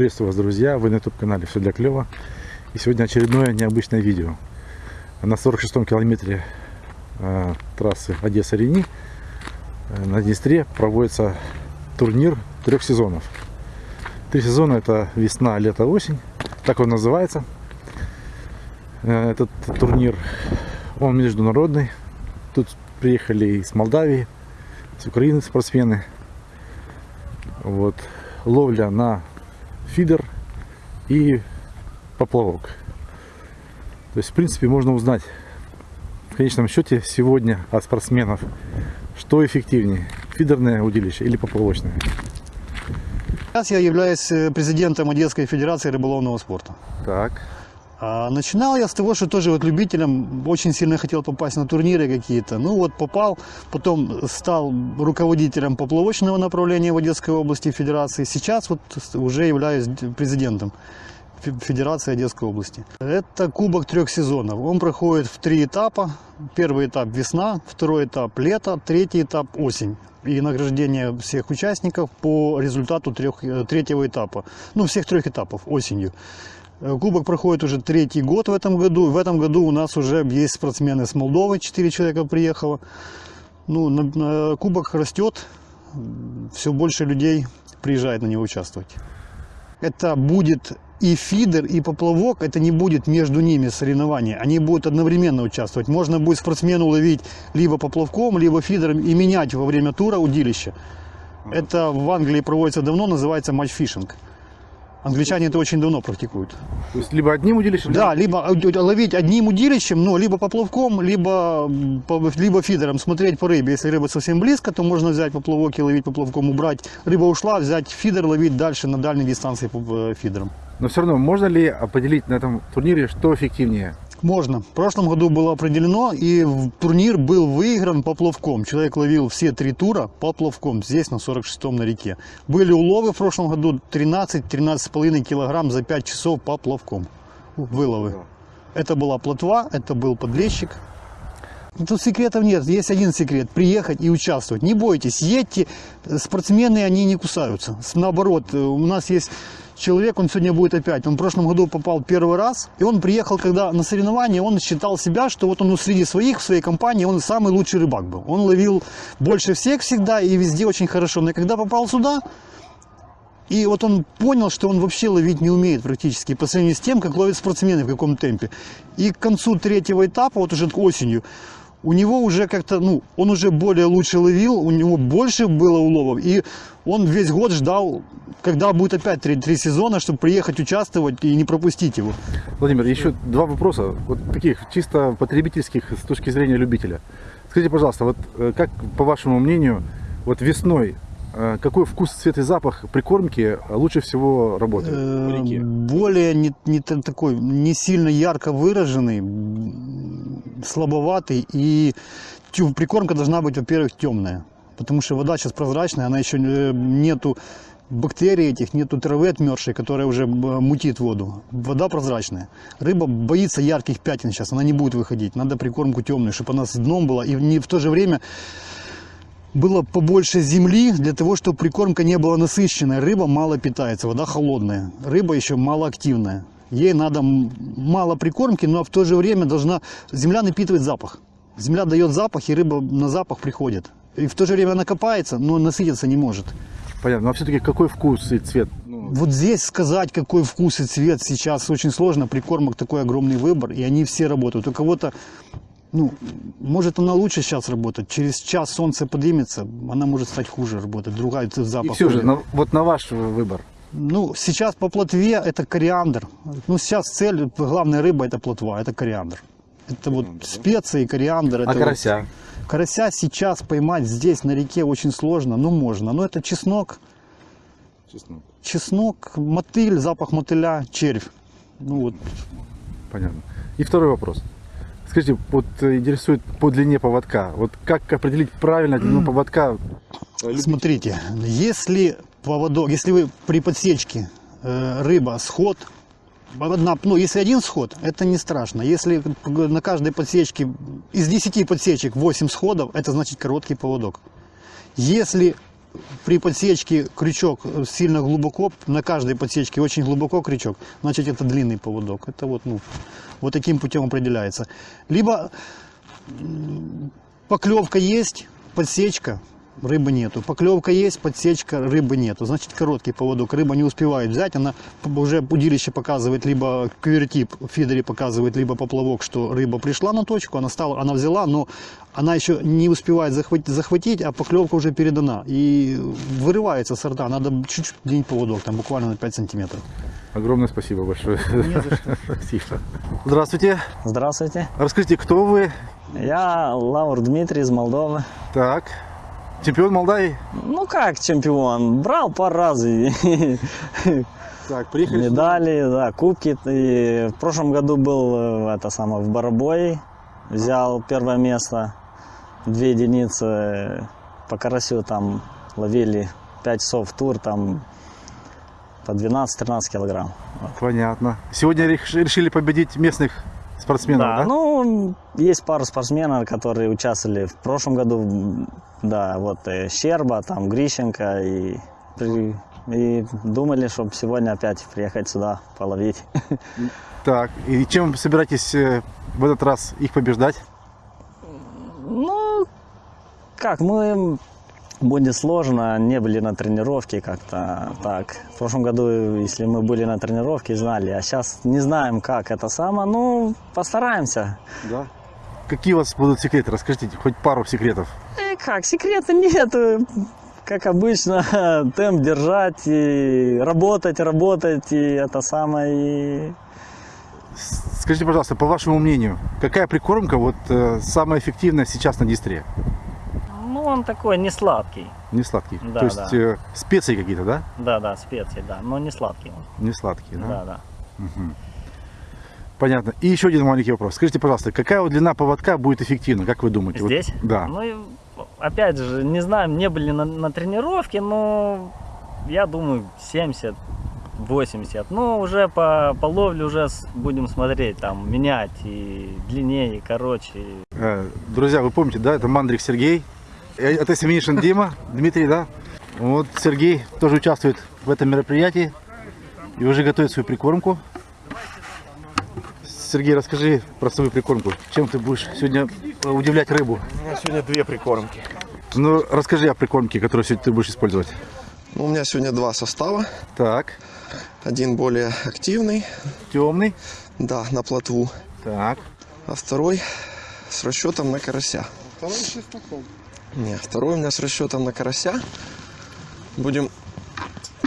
Приветствую вас, друзья! Вы на YouTube-канале «Все для клёва». И сегодня очередное необычное видео. На 46-м километре э, трассы Одесса-Рени э, на Днестре проводится турнир трех сезонов. Три сезона это весна, лето, осень. Так он называется. Э, этот турнир, он международный. Тут приехали из Молдавии, с Украины спортсмены. Вот. Ловля на фидер и поплавок. То есть, в принципе, можно узнать в конечном счете сегодня от спортсменов, что эффективнее, фидерное удилище или поплавочное. Сейчас я являюсь э, президентом Одесской Федерации рыболовного спорта. Так. А начинал я с того, что тоже вот любителем очень сильно хотел попасть на турниры какие-то. Ну вот попал, потом стал руководителем поплавочного направления в Одесской области Федерации. Сейчас вот уже являюсь президентом Федерации Одесской области. Это кубок трех сезонов. Он проходит в три этапа. Первый этап весна, второй этап лето, третий этап осень. И награждение всех участников по результату трех, э, третьего этапа. Ну, всех трех этапов осенью. Э, кубок проходит уже третий год в этом году. В этом году у нас уже есть спортсмены с Молдовы, 4 человека приехало. Ну, на, на, кубок растет, все больше людей приезжает на него участвовать. Это будет и фидер, и поплавок, это не будет между ними соревнования. Они будут одновременно участвовать. Можно будет спортсмену ловить либо поплавком, либо фидером и менять во время тура удилище. Это в Англии проводится давно, называется матчфишинг. Англичане это очень давно практикуют. То есть либо одним удилищем? Да, либо ловить одним удилищем, но либо поплавком, либо, либо фидером, смотреть по рыбе. Если рыба совсем близко, то можно взять поплавок и ловить поплавком, убрать. Рыба ушла, взять фидер, ловить дальше на дальней дистанции э, фидером. Но все равно, можно ли определить на этом турнире, что эффективнее? Можно. В прошлом году было определено, и турнир был выигран поплавком. Человек ловил все три тура поплавком, здесь на 46-м на реке. Были уловы в прошлом году 13-13,5 килограмм за 5 часов поплавком. Выловы. Это была плотва, это был подлещик. Тут секретов нет, есть один секрет – приехать и участвовать. Не бойтесь, едьте, спортсмены, они не кусаются. Наоборот, у нас есть человек, он сегодня будет опять. Он в прошлом году попал первый раз, и он приехал, когда на соревнования, он считал себя, что вот он среди своих, в своей компании, он самый лучший рыбак был. Он ловил больше всех всегда и везде очень хорошо. Но когда попал сюда, и вот он понял, что он вообще ловить не умеет практически по сравнению с тем, как ловят спортсмены, в каком темпе. И к концу третьего этапа, вот уже осенью, у него уже как-то, ну, он уже более лучше ловил, у него больше было уловов, и он весь год ждал, когда будет опять три, три сезона, чтобы приехать участвовать и не пропустить его. Владимир, еще два вопроса, вот таких чисто потребительских с точки зрения любителя. Скажите, пожалуйста, вот э, как, по вашему мнению, вот весной Э, какой вкус, цвет и запах прикормки лучше всего работает в реке? Э, более не, не такой, не сильно ярко выраженный, слабоватый. И прикормка должна быть, во-первых, темная. Потому что вода сейчас прозрачная, она еще нету бактерий этих, нету травы отмерзшей, которая уже мутит воду. Вода прозрачная. Рыба боится ярких пятен сейчас, она не будет выходить. Надо прикормку темную, чтобы она с дном была. И не в то же время было побольше земли для того, чтобы прикормка не была насыщенная. Рыба мало питается, вода холодная. Рыба еще малоактивная. Ей надо мало прикормки, но в то же время должна земля напитывать запах. Земля дает запах, и рыба на запах приходит. И в то же время она копается, но насытиться не может. Понятно. Но все-таки какой вкус и цвет? Ну... Вот здесь сказать, какой вкус и цвет сейчас очень сложно. Прикормок такой огромный выбор, и они все работают. У кого-то ну, может она лучше сейчас работать, через час солнце поднимется, она может стать хуже работать, другая запах. И все же, на, вот на ваш выбор. Ну, сейчас по плотве это кориандр. Ну, сейчас цель, главная рыба это плотва, это кориандр. Это вот специи, кориандр. А это карася? Вот, карася сейчас поймать здесь на реке очень сложно, но можно. Но это чеснок. Чеснок. Чеснок, мотыль, запах мотыля, червь. Ну вот. Понятно. И второй вопрос. Скажите, вот э, интересует по длине поводка. Вот как определить правильно длину поводка? Смотрите, если поводок, если вы при подсечке э, рыба сход, одна, ну если один сход, это не страшно. Если на каждой подсечке из 10 подсечек 8 сходов, это значит короткий поводок. Если при подсечке крючок сильно глубоко, на каждой подсечке очень глубоко крючок, значит это длинный поводок. Это вот, ну, вот таким путем определяется. Либо поклевка есть, подсечка, рыбы нету. Поклевка есть, подсечка, рыбы нету. Значит короткий поводок. Рыба не успевает взять, она уже удилище показывает, либо квертип в фидере показывает, либо поплавок, что рыба пришла на точку, она, стала, она взяла, но она еще не успевает захватить, захватить, а поклевка уже передана. И вырывается с рта. Надо чуть-чуть день поводок, там буквально на 5 сантиметров. Огромное спасибо большое. Спасибо. Здравствуйте. Здравствуйте. Расскажите, кто вы? Я Лаур Дмитрий из Молдовы. Так. Чемпион Молдавии? Ну как чемпион? Брал пару раз Так, приехали. медали, да, кубки. И в прошлом году был э, это самое, в Барабое. Взял первое место. Две единицы по карасю там ловили 5 часов тур, там по 12-13 килограмм. Понятно. Сегодня реш- решили победить местных спортсменов, да? ну, есть пару спортсменов, которые участвовали в прошлом году. Да, вот э, Щерба, там Грищенко и, и думали, чтобы сегодня опять приехать сюда половить. Так, и чем собираетесь э, в этот раз их побеждать? Ну, как, мы будет сложно, не были на тренировке как-то так. В прошлом году, если мы были на тренировке, знали, а сейчас не знаем, как это самое. Ну, постараемся. Да. Какие у вас будут секреты? Расскажите хоть пару секретов. Э, как, секрета нет. Как обычно, темп держать и работать, работать, и это самое, и Скажите, пожалуйста, по вашему мнению, какая прикормка вот э, самая эффективная сейчас на дистре? Он такой не сладкий. Не сладкий. Да, То есть да. э, специи какие-то, да? Да, да, специи, да. Но не сладкий он. Не сладкие, да? Да, да. Понятно. И еще один маленький вопрос. Скажите, пожалуйста, какая вот длина поводка будет эффективна, как вы думаете? Вот- Здесь? да. Ну, и, опять же, не знаем, не были на, на тренировке, но я думаю 70 80. Ну, уже по, по ловле уже будем смотреть, там, менять и длиннее, и короче. Э, Друзья, вы помните, да, это Мандрик Сергей, это Семенишин Дима, Дмитрий, да? Вот Сергей тоже участвует в этом мероприятии и уже готовит свою прикормку. Сергей, расскажи про свою прикормку. Чем ты будешь сегодня э, удивлять рыбу? У меня сегодня две прикормки. Ну, расскажи о прикормке, которую сегодня ты будешь использовать. Ну, у меня сегодня два состава. Так, Один более активный, темный. да, на плотву, Так, а второй с расчетом на карася. Второй Не, второй у меня с расчетом на карася. Будем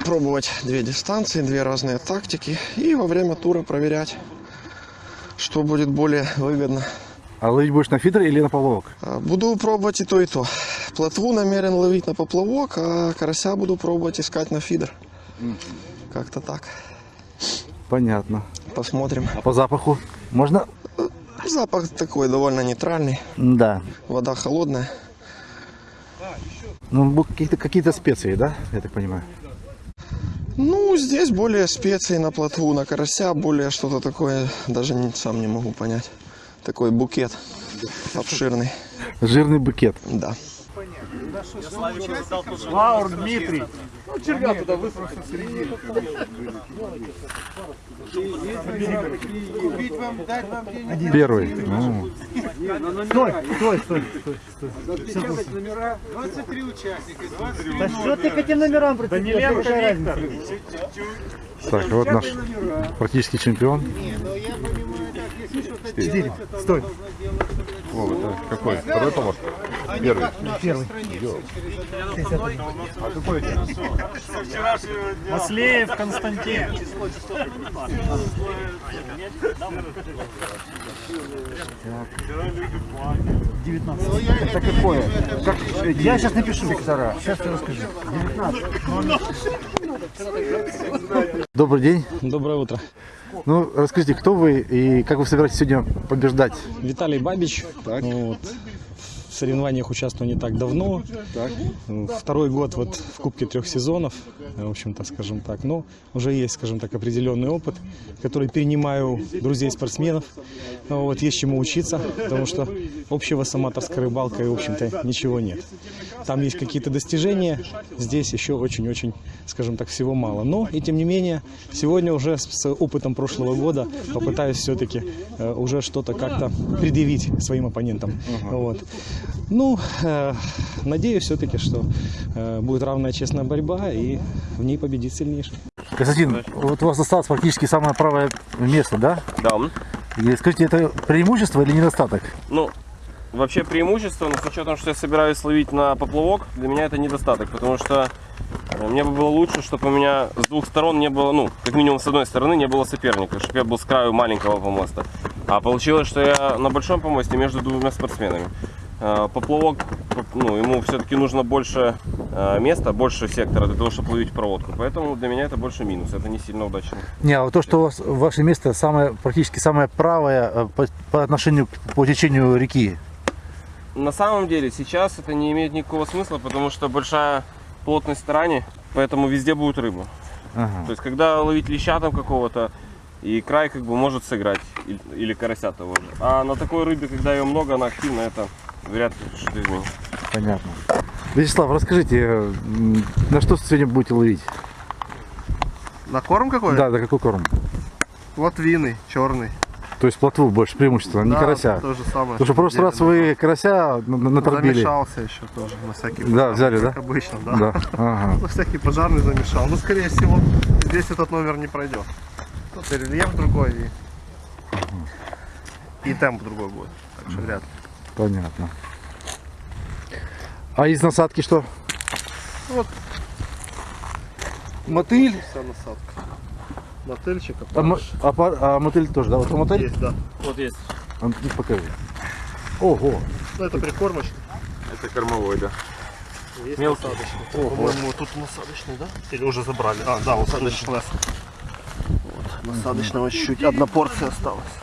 пробовать две дистанции, две разные тактики и во время тура проверять, что будет более выгодно. а ловить будешь на фидер или на поплавок? А, Буду пробовать и то, и то. Плотву намерен ловить на поплавок, а карася буду пробовать искать на фидер. Как-то так. Понятно. Посмотрим. А по запаху можно? Запах такой довольно нейтральный. Да. Вода холодная. Ну, какие-то какие специи, да, я так понимаю? Ну, здесь более специи на плотву, на карася, более что-то такое, даже не- сам не могу понять. Такой букет обширный, Жирный букет. да. Лаур Дмитрий. Первый. Ну, Да что ты к этим номерам прицепился? Какая разница? так, вот наш практически чемпион. Стой. Какой? Второй помощник? Первый. Первый. Маслеев Константин. Это какое? Как, я сейчас напишу. Сектора. Сейчас я расскажу. 19. Добрый день. Доброе утро. Ну, расскажите, кто вы и как вы собираетесь сегодня побеждать? Виталий Бабич. Вот. В соревнованиях участвую не так давно. М, Второй год вот в Кубке трех сезонов, э, в общем-то, скажем так. Но уже есть, скажем так, определенный опыт, который перенимаю друзей-спортсменов. Ну, Вот есть чему учиться, потому что общего с аматорской рыбалкой, в общем-то, ничего нет. Там есть какие-то достижения, здесь еще очень-очень, скажем так, всего мало. Но и тем не менее, сегодня уже с, опытом прошлого года попытаюсь все-таки э, уже что-то как-то предъявить своим оппонентам. Вот. Ну, э, надеюсь все-таки, что э, будет равная честная борьба и в ней победит сильнейший. Константин, вот у вас осталось практически самое правое место, да? Да. И скажите, это преимущество или недостаток? Ну, вообще преимущество, но с учетом, что я собираюсь ловить на поплавок, для меня это недостаток, потому что э, мне бы было лучше, чтобы у меня с двух сторон не было, ну, как минимум с одной стороны не было соперника, чтобы я был с краю маленького помоста. А получилось, что я на большом помосте между двумя спортсменами. Э, Поплавок, ну, ему все-таки нужно больше э, места, больше сектора для того, чтобы ловить проводку. Поэтому для меня это больше минус, это не сильно удачно. Не, а то, что у вас ваше место самое, практически самое правое э, по, по отношению к- по течению реки. На самом деле сейчас это не имеет никакого смысла, потому что большая плотность тарани, поэтому везде будет рыба. Ага. То есть когда ловить леща там какого-то, и край как бы может сыграть, или, или карася того же. А на такой рыбе, когда ее много, она активна, это вряд ли что-то изменит. Понятно. Вячеслав, расскажите, э, на что сегодня будете ловить? На корм какой? Да, да, какой корм? Латвины, черный. То есть плотву больше преимущество, не Да, карася. То же самое. Потому что в прошлый раз вы карася на- на- наторбили. Замешался еще тоже на всякий Да, взяли, как да? обычно, да. Да. Ага. Ну, всякий пожарный замешал. Ну, скорее всего, здесь этот номер не пройдет. Тут и рельеф другой, и, и темп другой будет. Так что вряд ли. Понятно. А из насадки что? Мотыль. Вся насадка. Мотыльчик, А, мо- а, пар- а мотыль тоже, да? Вот мотыль? Есть, да. Вот есть. А, ну, покажи. Ого. Ну, это прикормочка. Это кормовой, да. Есть Мелкий. насадочный. По-моему, тут насадочный, да? Или уже забрали? А, да, насадочный. Вот, насадочного чуть-чуть. Одна порция осталась.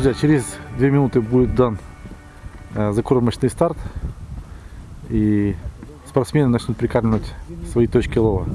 Друзья, через две минуты будет дан э, закормочный старт. И спортсмены начнут прикармливать свои точки лова.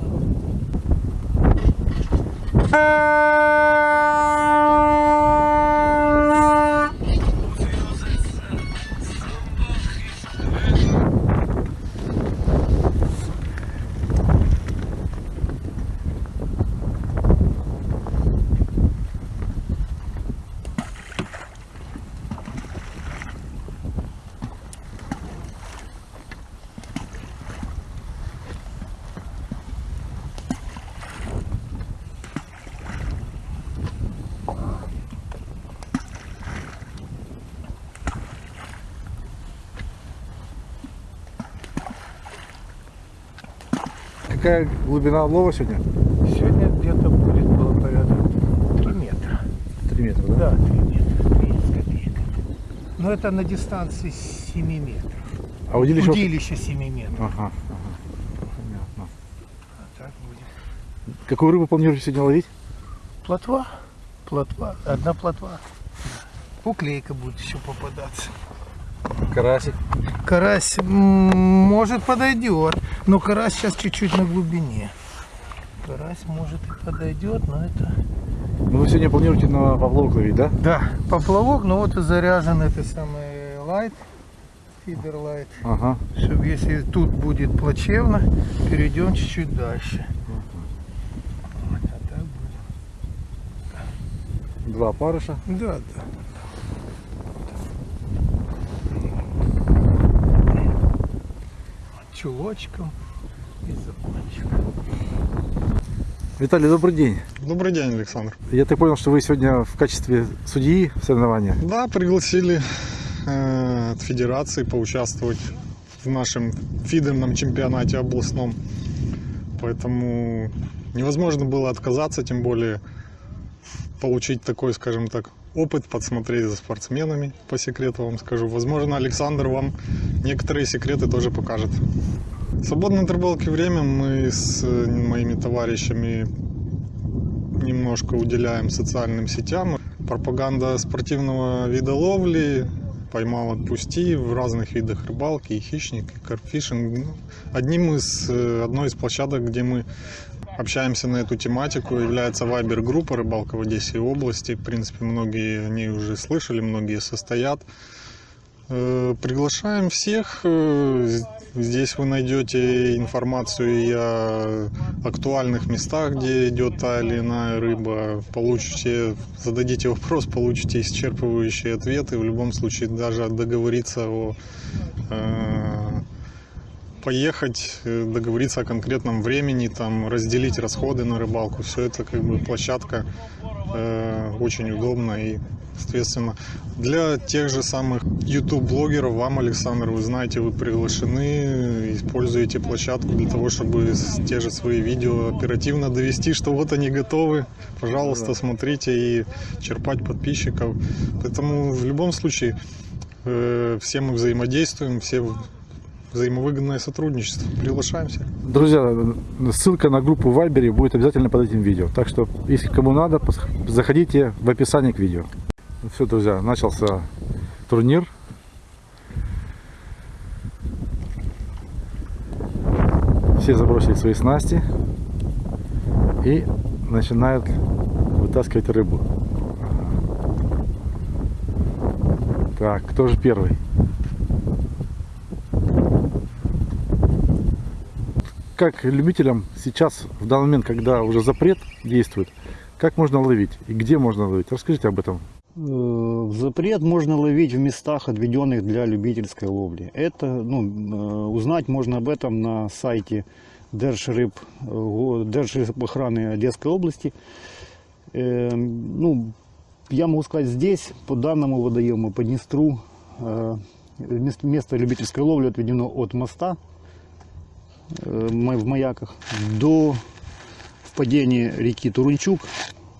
Какая глубина лова сегодня? Сегодня где-то будет было порядок 3 метра. 3 метра, да? Да, 3 метра, 3 с копейками. Но это на дистанции 7 метров. А удилище... Удилище 7 метров. Ага, ага. Понятно. А так будет. Какую рыбу планируете сегодня ловить? Плотва, плотва, одна плотва. Уклейка будет еще попадаться. Карасик. Карась может подойдет, но карась сейчас чуть-чуть на глубине. Карась может и подойдет, но это... Ну вы сегодня планируете на поплавок ловить, да? Да, поплавок, но вот и заряжен это самый лайт, фидер лайт. Ага. Чтобы если тут будет плачевно, перейдем чуть-чуть дальше. А. Два парыша. Да, да. Чулочком и закончик. Виталий, добрый день. Добрый день, Александр. Я так понял, что вы сегодня в качестве судьи в соревнованиях. Да, пригласили э, от федерации поучаствовать в нашем фидерном чемпионате областном. Поэтому невозможно было отказаться, тем более получить такой, скажем так, опыт, подсмотреть за спортсменами, по секрету вам скажу. Возможно, Александр вам некоторые секреты тоже покажет. В свободное от рыбалки время мы с э, моими товарищами немножко уделяем социальным сетям. Пропаганда спортивного вида ловли, поймал, отпусти в разных видах рыбалки, и хищник, и карпфишинг. Ну, Одним из, э, одной из площадок, где мы общаемся на эту тематику, является Вайбер-группа «Рыбалка в Одессе и области». В принципе, многие о ней уже слышали, многие состоят. Э, Приглашаем всех. Э, Здесь вы найдете информацию и о актуальных местах, где идет та или иная рыба. Получите, зададите вопрос, получите исчерпывающие ответы. В любом случае, даже договориться о э, поехать, э, договориться о конкретном времени, там, разделить расходы на рыбалку. Все это как бы площадка э, очень удобно и соответственно для тех же самых YouTube блогеров вам Александр вы знаете вы приглашены используете площадку для того чтобы те же свои видео оперативно довести что вот они готовы. Пожалуйста смотрите и черпать подписчиков. Поэтому в любом случае э, все мы взаимодействуем все взаимовыгодное сотрудничество приглашаем всех Друзья, ссылка на группу в Вайбере будет обязательно под этим видео. Так что, если кому надо, заходите в описание к видео. Все, друзья, начался турнир. Все забросили свои снасти и начинают вытаскивать рыбу. Так, кто же первый? Как любителям сейчас, в данный момент, когда уже запрет действует, как можно ловить и где можно ловить? Расскажите об этом. Э, запрет можно ловить в местах, отведенных для любительской ловли. Это, ну, э, узнать можно об этом на сайте Держрыб, э, го- Держрыбохраны Одесской области. Ну, я могу сказать, здесь, по данному водоему, по Днестру, мес- место любительской ловли отведено от моста в Маяках до впадения реки Турунчук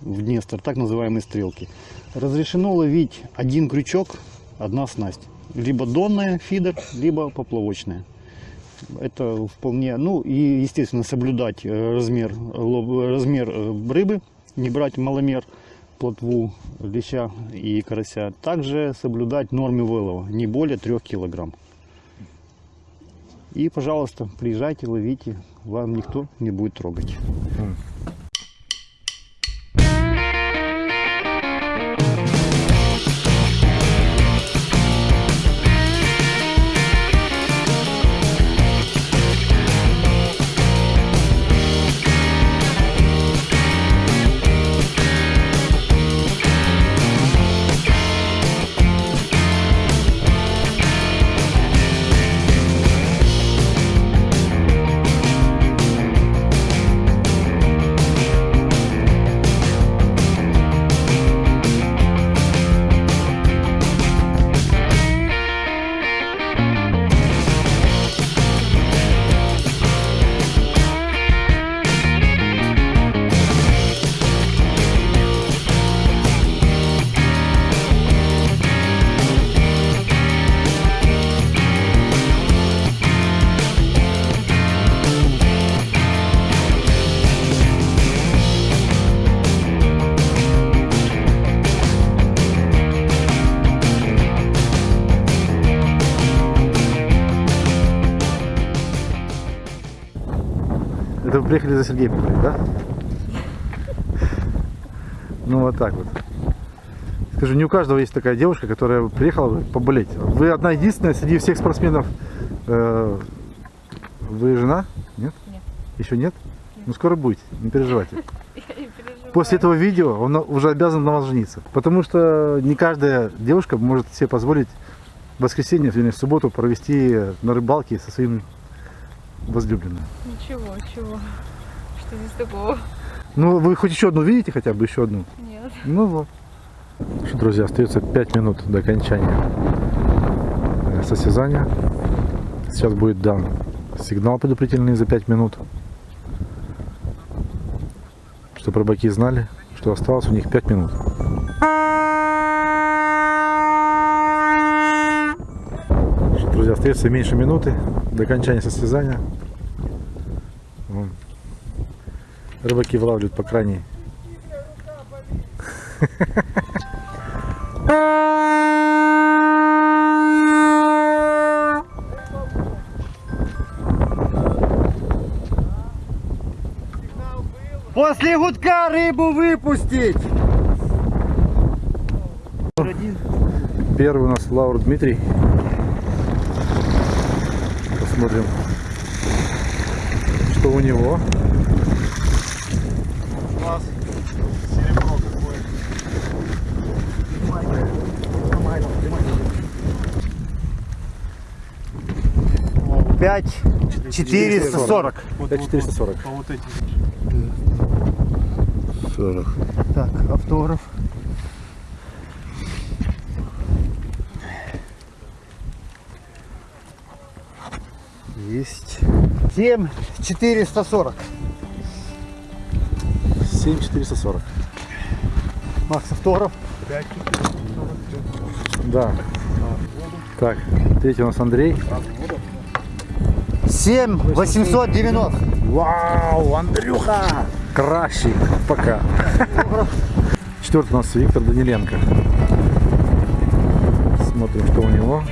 в Днестр, так называемые стрелки. Разрешено ловить один крючок, одна снасть. Либо донная фидер, либо поплавочная. Это вполне, ну и естественно соблюдать э, размер, размер э, рыбы, не брать маломер, плотву, леща и карася. Также соблюдать нормы вылова, не более 3 килограмм. И, пожалуйста, приезжайте, ловите, вам никто не будет трогать. Это вы приехали за Сергеем да? Ну вот так вот. Скажу, не у каждого есть такая девушка, которая приехала поболеть. Вы одна единственная среди всех спортсменов. э, Вы жена? Нет? Нет. Еще нет? Ну скоро будете, не переживайте. Не. После этого видео он уже обязан на вас жениться. Потому что не каждая девушка может себе позволить в воскресенье или в субботу провести на рыбалке со своим возлюбленным. Ничего, чего? Что здесь такого? Ну, вы хоть еще одну видите, хотя бы еще одну? Нет. Ну вот. Что, друзья, остается 5 минут до окончания состязания. Сейчас будет дан сигнал предупредительный за 5 минут. Чтобы рыбаки знали, что осталось у них 5 минут. Друзья, остается меньше минуты до окончания состязания. Вон. Рыбаки вылавливают по крайней После гудка рыбу выпустить! Первый у нас Лаур Дмитрий. Посмотрим, что у него. Пять, четыреста сорок. 5440. 40. Так, автограф. 7440. 7440. Макс Авторов. 5440. Да. Так, третий у нас Андрей. 7 890. Вау, Андрюха! Кращий, пока. Четвертый у нас Виктор Даниленко. Смотрим, что у него.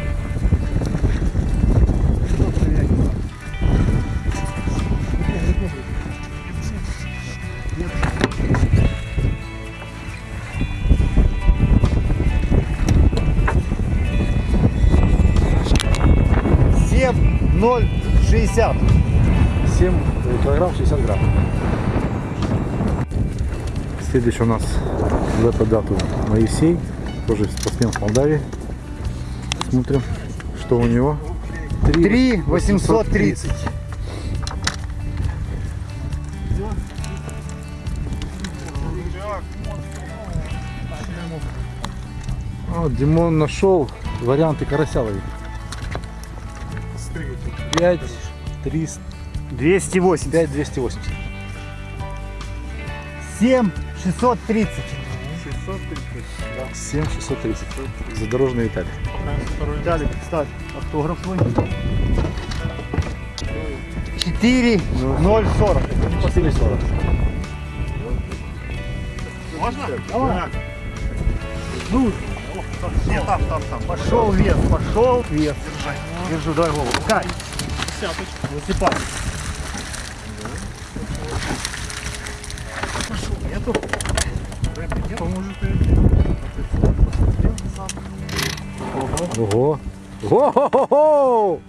60. 7 килограмм 60 грамм. Следующий у нас в эту дату Моисей, тоже спортсмен с Молдавии. Смотрим, что у него. 3, 3 830. 830. Димон нашел варианты карася ловить. 5, 300 Двести восемьдесят. 5 280. Семь, шестьсот тридцать. 7 630. Задорожный Виталий. Далее, ставь автограф свой. Четыре, ноль, сорок. 440. Можно? Давай. Ну, нет, там, там, там. Пошел вес, пошел вес. Держу, дай голову. Кай. Высыпай. Нету. Рыбы нету. Ого. Ого!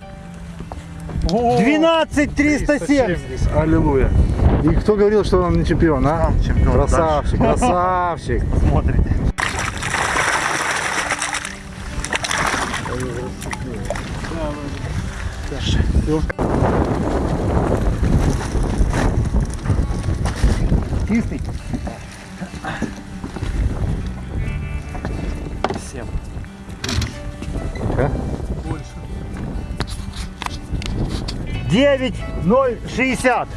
12 370. Аллилуйя. И кто говорил, что он не чемпион, а? чемпион, Красавчик, красавчик. Смотрите. Чистый. Девять, ноль, шестьдесят.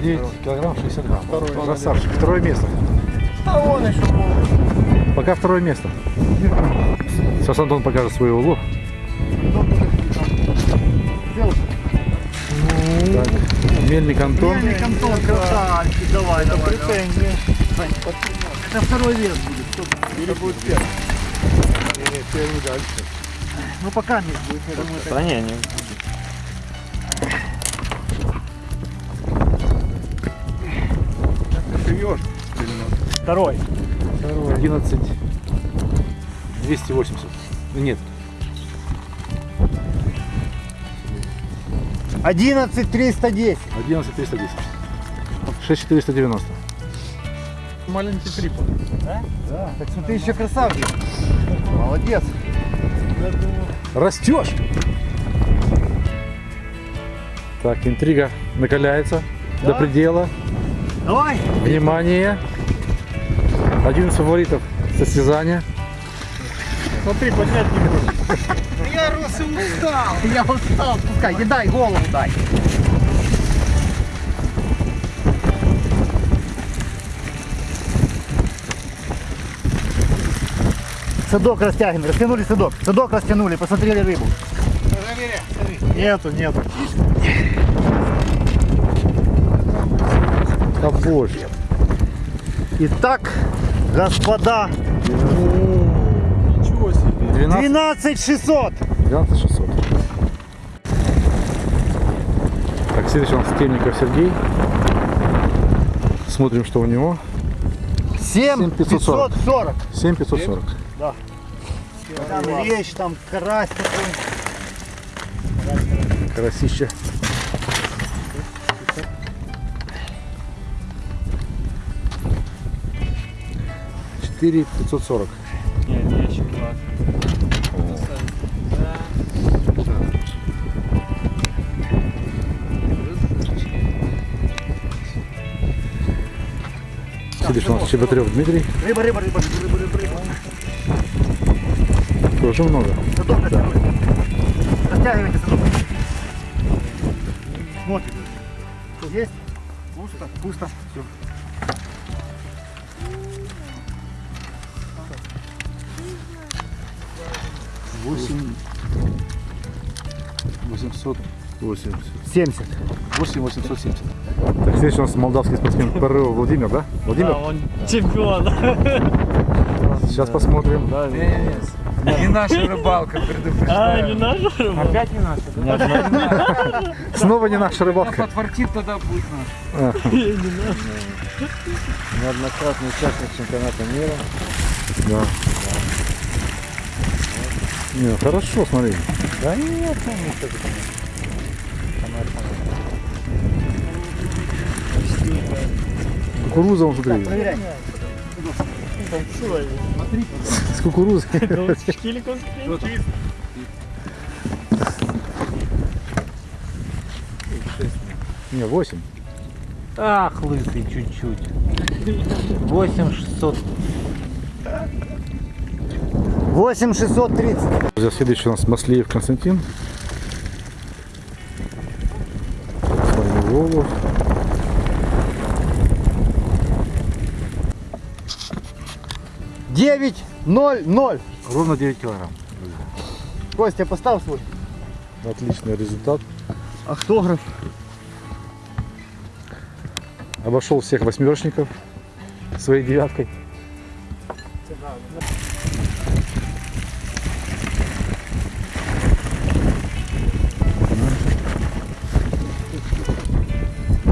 9 килограмм 60 грамм. Красавчик. Второе место. Пока второе место. Сейчас Антон покажет свой улов. Мельник Антон. Мельник Антон, красавчик, давай, Это давай. претензии. Давай. Это второй вес будет. Стоп. Или будет первый. Нет, первый дальше. Ну пока не будет, я думаю. Да не, не будет. Ну. Второй. Второй. 11. 280. Нет, 11 310. 11 310. 6 490. Маленький трипод. Да, так что ты еще красавчик. Молодец. Растешь! Так, интрига накаляется до предела. Давай. Внимание! Один из фаворитов состязания. Смотри, поднять не можешь. Я рос и устал. Я устал. Пускай, не дай голову дай. Садок растягиваем, растянули садок. Садок растянули, посмотрели рыбу. Нету, нету. Побольше. Итак, господа, Ничего себе. 12, 12 600. 12 600. Так, следующий у нас Темников Сергей. Смотрим, что у него. 7 540. 540. 7540. Там лещ, там карась такой. Карасище. Четыре пятьсот сорок. Следующий у нас Чеботарев Дмитрий. Рыба, рыба, рыба, рыба, рыба, рыба. Тоже много. Садок растянули. Растягивайте. Смотрим. Есть? Пусто, пусто. Все. Восемь. Восемьсот восемьдесят. 70. 8 870. Так, следующий у нас молдавский спортсмен ПРО Владимир, да? Владимир? он чемпион. Сейчас посмотрим. Не наша рыбалка, А, предупреждаю. не наша рыба? Опять не наша, да? Снова не наша рыбалка. подфартит, тогда будет наша. Неоднократный участник чемпионата мира. Да. Не, хорошо, смотри. Да нет, ну, не Кукуруза, вон, смотри. С кукурузой. Не, 8. Ах, лысый чуть-чуть. 8600. 8 630. Друзья, следующий у нас Маслеев Константин. С вами Волов. Девять ноль ноль. Ровно 9 килограмм. Костя, поставь свой. Отличный результат. Автограф. Обошел всех восьмерочников своей девяткой.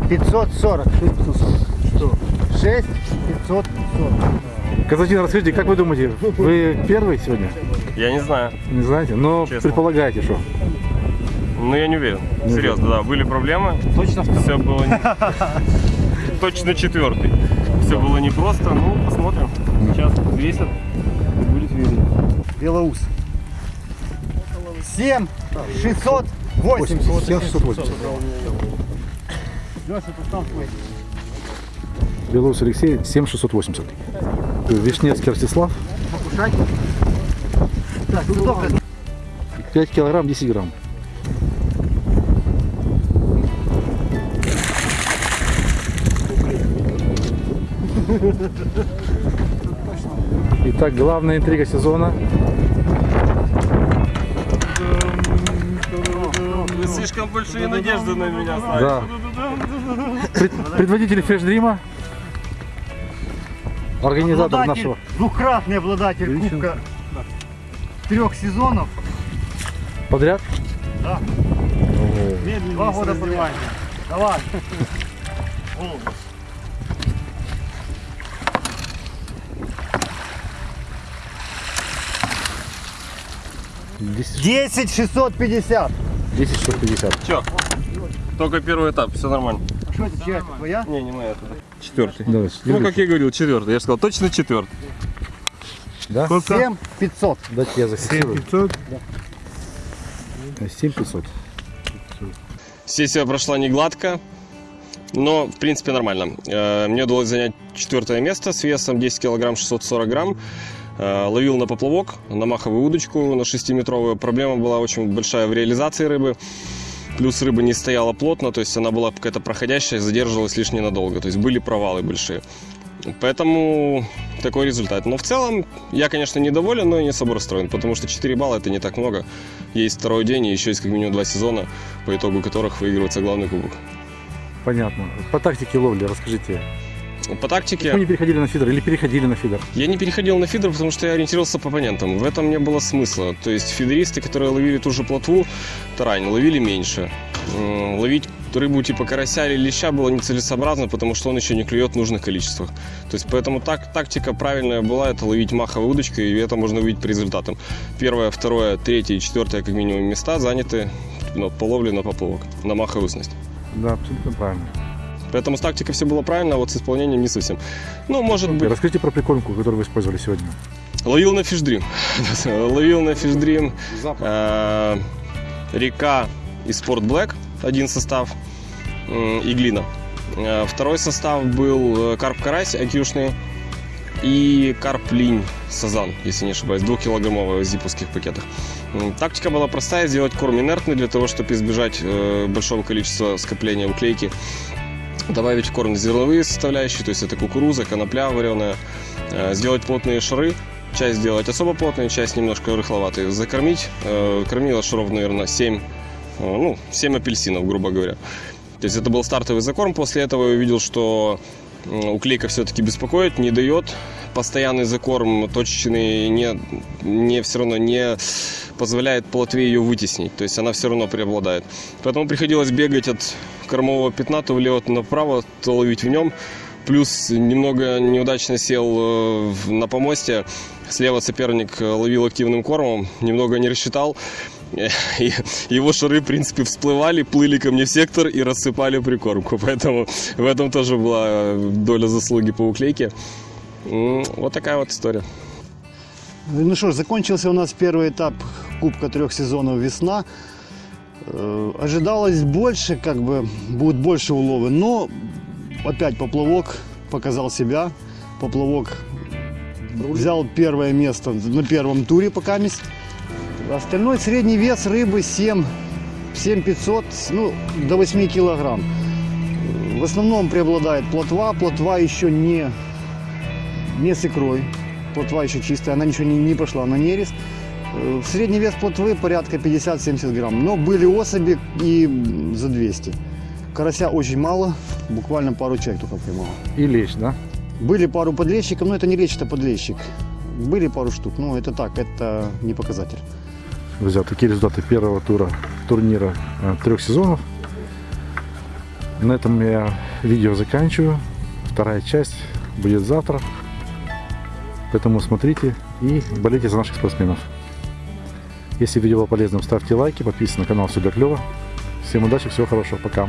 Пятьсот сорок. Шесть пятьсот сорок. Что? Шесть пятьсот сорок. Константин, расскажите, как вы думаете, вы первый сегодня? Я не знаю. Не знаете? Но Честно. предполагаете, что? Ну, я не уверен. Серьезно, да. Были проблемы. Точно Все было... не- Точно четвертый. Все было непросто. Ну, посмотрим. Сейчас весят. Будет видно. Белоус. Семь шестьсот восемьдесят. 7680. Леша, поставь свой. Белоус Алексей 7680. Вишневский Ростислав Покушать. Так, судок. 5 килограмм 10 грамм. Итак, главная интрига сезона. Вы слишком большие надежды на меня Да. Пред- предводитель фреш-дрима. Организатор обладатель, нашего. Двухкратный обладатель Ничего. кубка трех сезонов. Подряд? Да. Медленно. Два года подряд. Давай. Голос. Десять шестьсот пятьдесят. Десять шестьсот пятьдесят. Все. Только первый этап, все нормально. Что это, чья это, твоя? Не, не моя. Четвертый. Давай, Ну, как я говорил, четвертый. Я же сказал, точно четвертый. Да? 7 500. Дайте я зафиксирую. 500. 7 500. Сессия прошла не гладко, но, в принципе, нормально. Э, Мне удалось занять четвертое место с весом 10 килограмм 640 грамм. Э, Ловил на поплавок, на маховую удочку, на 6-метровую. Проблема была очень большая в реализации рыбы. Плюс рыба не стояла плотно, то есть она была какая-то проходящая, задерживалась лишь ненадолго. То есть были провалы большие. Поэтому такой результат. Но в целом я, конечно, недоволен, но и не особо расстроен, потому что 4 балла это не так много. Есть второй день и еще есть как минимум два сезона, по итогу которых выигрывается главный кубок. Понятно. По тактике ловли расскажите. По тактике... Вы не переходили на фидер или переходили на фидер? Я не переходил на фидер, потому что я ориентировался по оппонентам. В этом не было смысла. То есть фидеристы, которые ловили ту же плотву, тарань, ловили меньше. Ловить рыбу типа карася или леща было нецелесообразно, потому что он еще не клюет в нужных количествах. То есть поэтому так, тактика правильная была, это ловить маховой удочкой, и это можно увидеть по результатам. Первое, второе, третье и четвертое, как минимум, места заняты ну, по ловле на поплавок, на маховую снасть. Да, абсолютно правильно. Поэтому с тактикой все было правильно, а вот с исполнением не совсем. Ну, может быть... Расскажите про прикормку, которую вы использовали сегодня. Ловил на фишдрим. Ловил на фишдрим. э, Река и Спорт Блэк, один состав, м, и глина. Э, Второй состав был э, карп карась акюшный и карп линь сазан, если не ошибаюсь, двухкилограммовый в зиповских пакетах. Тактика была простая, сделать корм инертный для того, чтобы избежать э, большого количества скопления уклейки. Добавить в корм зерновые составляющие, то есть это кукуруза, конопля вареная. Э, Сделать плотные шары, часть сделать особо плотные, часть немножко рыхловатые. Закормить, э, кормила шаров, наверное, 7, э, ну, 7 апельсинов, грубо говоря. То есть это был стартовый закорм. После этого я увидел, что уклейка все-таки беспокоит, не дает. Постоянный закорм точечный не, не все равно не позволяет плотве ее вытеснить. То есть она все равно преобладает. Поэтому приходилось бегать от кормового пятна то влево, то направо, то ловить в нем. Плюс немного неудачно сел э, на помосте. Слева соперник ловил активным кормом, немного не рассчитал. И его шары, в принципе, всплывали, плыли ко мне в сектор и рассыпали прикормку. Поэтому в этом тоже была доля заслуги по уклейке. Вот такая вот история. Ну что ж, закончился у нас первый этап Кубка трех сезонов «Весна». Э, Ожидалось больше, как бы, будет больше уловы, но опять поплавок показал себя. Поплавок взял первое место на первом туре пока мест. Остальной средний вес рыбы 7, 7500, ну, до 8 килограмм. В основном преобладает плотва. Плотва еще не, не с икрой. Плотва еще чистая, она ничего не, не пошла на нерест. Э, Средний вес плотвы порядка 50-70 грамм. Но были особи и за 200. Карася очень мало, буквально пару человек только поймал. И лещ, да? Были пару подлещиков, но это не лещ, это подлещик. Были пару штук, но это так, это не показатель. Друзья, такие результаты первого тура турнира э, трех сезонов. На этом я видео заканчиваю. Вторая часть будет завтра. Поэтому смотрите и болейте за наших спортсменов. Если видео было полезным, ставьте лайки, подписывайтесь на канал Все клёва. Всем удачи, всего хорошего, пока.